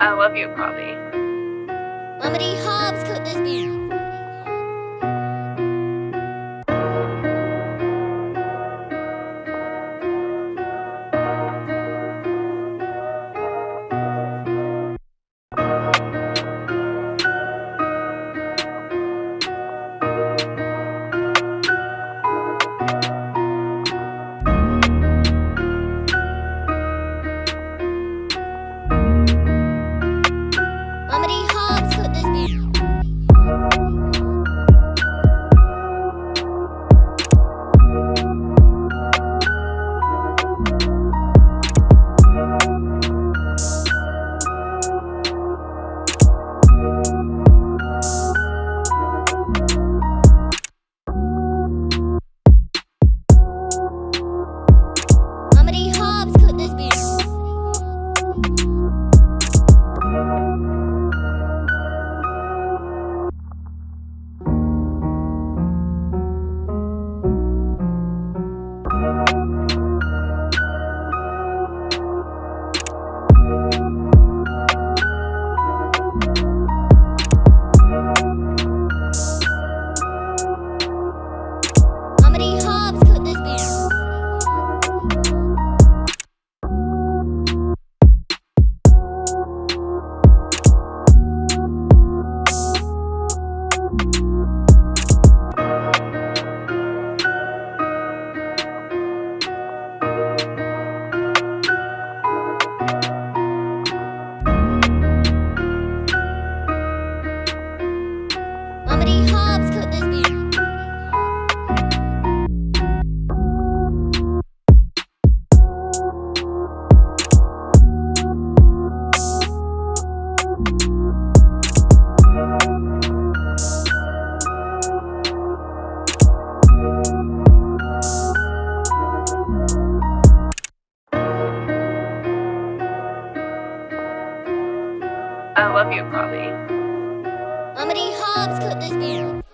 I love you. Mummity I love you, Poppy. Mummity Hobbs cooked this meal.